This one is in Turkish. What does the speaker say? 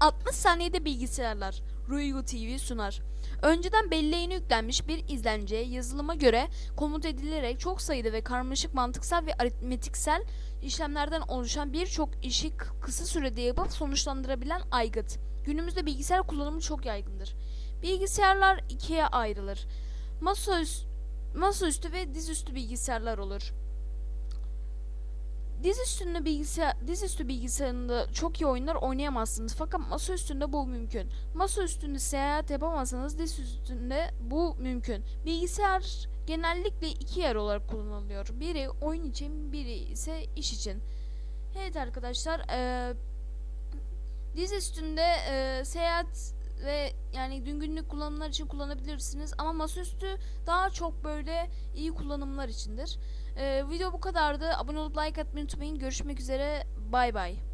60 saniyede bilgisayarlar. Ruigo TV sunar. Önceden belleğine yüklenmiş bir izlenceye yazılıma göre komut edilerek çok sayıda ve karmaşık mantıksal ve aritmetiksel işlemlerden oluşan birçok işi kısa sürede yapıp sonuçlandırabilen aygıt. Günümüzde bilgisayar kullanımı çok yaygındır. Bilgisayarlar ikiye ayrılır. Masaüstü, masaüstü ve dizüstü bilgisayarlar olur. Diz üstünde bilgisayar, dizüstü bilgisayarında çok iyi oyunlar oynayamazsınız fakat masa üstünde bu mümkün. Masa üstünde seyahat yapamazsanız diz üstünde bu mümkün. Bilgisayar genellikle iki yer olarak kullanılıyor. Biri oyun için, biri ise iş için. Evet arkadaşlar, eee diz üstünde eee, seyahat ve yani gün günlük kullanımlar için kullanabilirsiniz ama masaüstü daha çok böyle iyi kullanımlar içindir. Ee, video bu kadardı. Abone olup like atmayı unutmayın. Görüşmek üzere. Bay bay.